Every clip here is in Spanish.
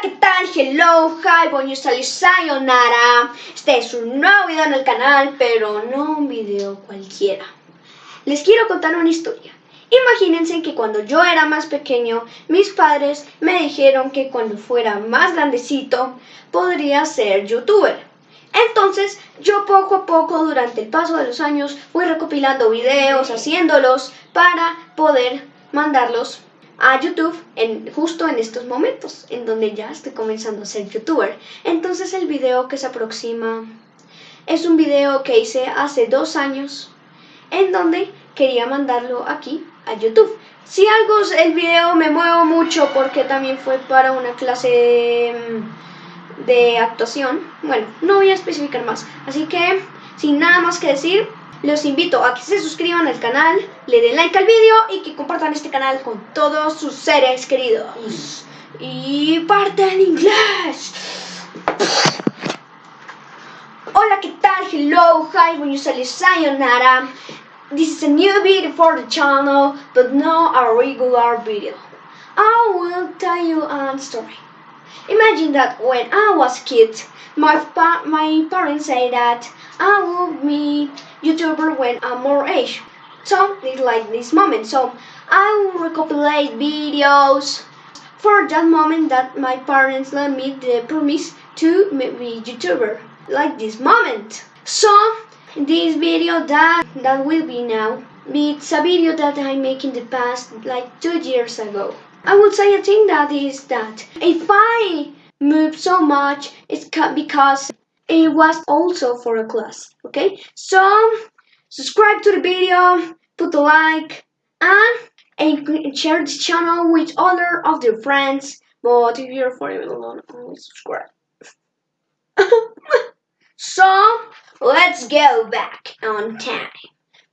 ¿qué tal? Hello, hi, bonjour, sayonara. Este es un nuevo video en el canal, pero no un video cualquiera. Les quiero contar una historia. Imagínense que cuando yo era más pequeño, mis padres me dijeron que cuando fuera más grandecito, podría ser youtuber. Entonces, yo poco a poco, durante el paso de los años, fui recopilando videos, haciéndolos para poder mandarlos a YouTube en, justo en estos momentos, en donde ya estoy comenzando a ser youtuber. Entonces el video que se aproxima es un video que hice hace dos años, en donde quería mandarlo aquí a YouTube. Si algo, el video me muevo mucho porque también fue para una clase mm, de actuación. Bueno, no voy a especificar más. Así que, sin nada más que decir, los invito a que se suscriban al canal, le den like al vídeo y que compartan este canal con todos sus seres queridos. Y parte en inglés. Hola, ¿qué tal? Hello, hi, you say sayonara. This is a new video for the channel, but not a regular video. I will tell you a story. Imagine that when I was a kid, my, pa my parents say that I will meet YouTuber when I'm more age. So it's like this moment. So I will recopilate videos for that moment that my parents let me the promise to be YouTuber. Like this moment. So this video that that will be now it's a video that I make in the past like two years ago. I would say a thing that is that if I move so much it's because it was also for a class okay? So subscribe to the video put a like and, and share this channel with other of your friends. But if you're for it alone only subscribe. So let's go back on time.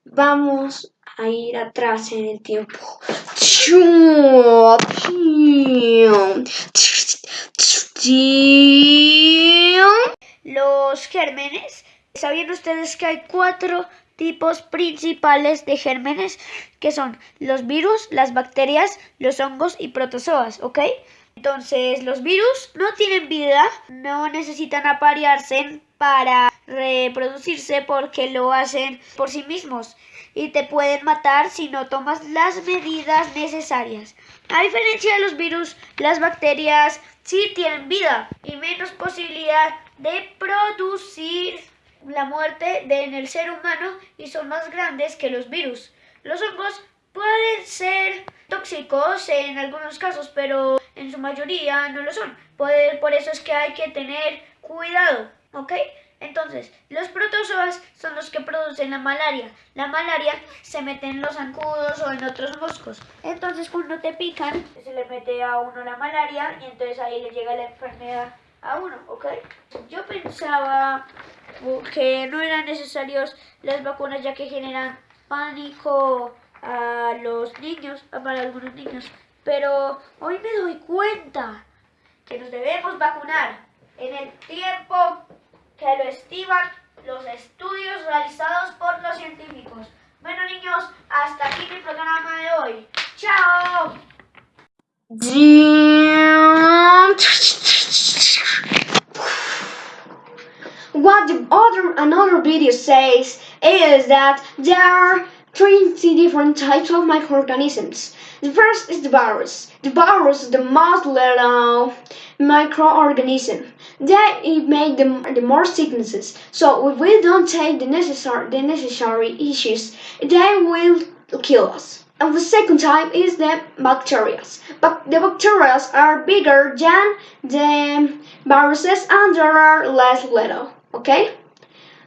Vamos a ir atrás en el tiempo Los gérmenes. ¿Sabían ustedes que hay cuatro tipos principales de gérmenes que son los virus, las bacterias, los hongos y protozoas, ¿ok? Entonces los virus no tienen vida, no necesitan aparearse para reproducirse porque lo hacen por sí mismos y te pueden matar si no tomas las medidas necesarias. A diferencia de los virus, las bacterias sí tienen vida y menos posibilidad de producir la muerte en el ser humano y son más grandes que los virus. Los hongos pueden ser tóxicos en algunos casos, pero en su mayoría no lo son. Por eso es que hay que tener cuidado, ¿ok? Entonces, los protozoas son los que producen la malaria. La malaria se mete en los zancudos o en otros moscos. Entonces, cuando te pican, se le mete a uno la malaria y entonces ahí le llega la enfermedad a uno, ¿ok? Yo pensaba que no eran necesarios las vacunas ya que generan pánico a los niños, para algunos niños. Pero hoy me doy cuenta que nos debemos vacunar en el tiempo que lo estiman los estudios realizados por los científicos. Bueno niños, hasta aquí mi programa de hoy. ¡Chao! What the other another video says is that there are 20 different types of microorganisms. The first is the virus. The virus is the most little microorganism. They make the, the more sicknesses. So if we don't take the necessary the necessary issues, they will kill us. And the second type is the bacteria. But the bacteria are bigger than the viruses and they are less little. Okay?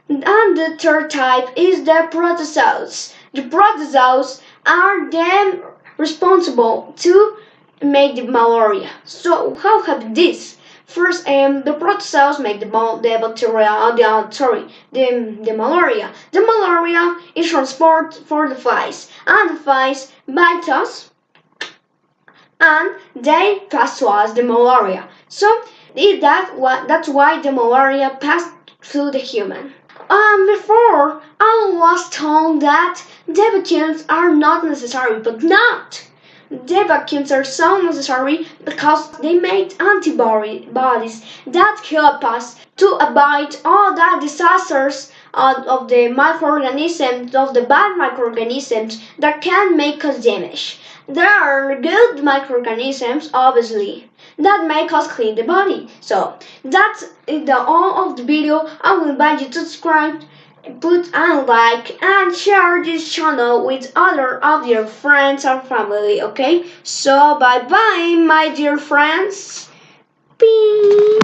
And the third type is the protozoans. The protozoans are them responsible to make the malaria. So how have this? First, um, the protozoans make the, the bacteria, uh, the, uh, sorry, the, the malaria. The malaria is transported for the flies, and the flies bite us, and they pass to us the malaria. So, that, that's why the malaria passed through the human. Um, before, I was told that vaccines are not necessary, but not. Vaccines are so necessary because they make antibodies that help us to avoid all the disasters of the microorganisms, of the bad microorganisms that can make us damage. There are good microorganisms, obviously, that make us clean the body. So that's the all of the video. I will invite you to subscribe put a like and share this channel with other of your friends or family okay so bye bye my dear friends Beep.